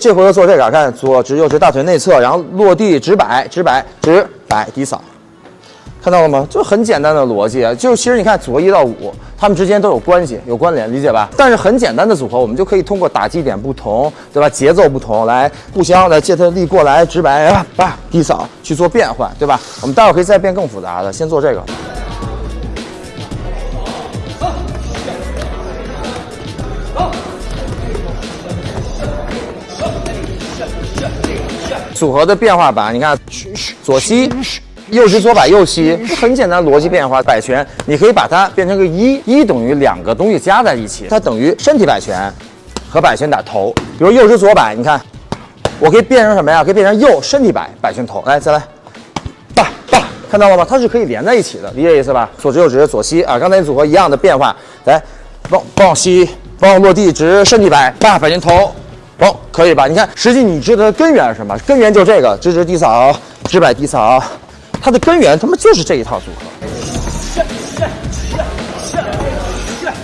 这回合做这个，看左直右直，大腿内侧，然后落地直摆直摆直摆低扫，看到了吗？就很简单的逻辑啊，就其实你看组合一到五，它们之间都有关系，有关联，理解吧？但是很简单的组合，我们就可以通过打击点不同，对吧？节奏不同，来互相的借它力过来直摆啊，吧低扫去做变换，对吧？我们待会儿可以再变更复杂的，先做这个。组合的变化版，你看左吸，右直左摆右吸，很简单逻辑变化。摆拳你可以把它变成个一，一等于两个东西加在一起，它等于身体摆拳和摆拳打头。比如右直左摆，你看，我可以变成什么呀？可以变成右身体摆摆拳头。来，再来，吧吧，看到了吗？它是可以连在一起的，理解意思吧？左直右直左吸啊，刚才组合一样的变化。来，帮帮我吸，帮我落地直身体摆，吧摆拳头。哦，可以吧？你看，实际你知道的根源是什么？根源就这个，直直地扫，直摆地扫，它的根源他妈就是这一套组合。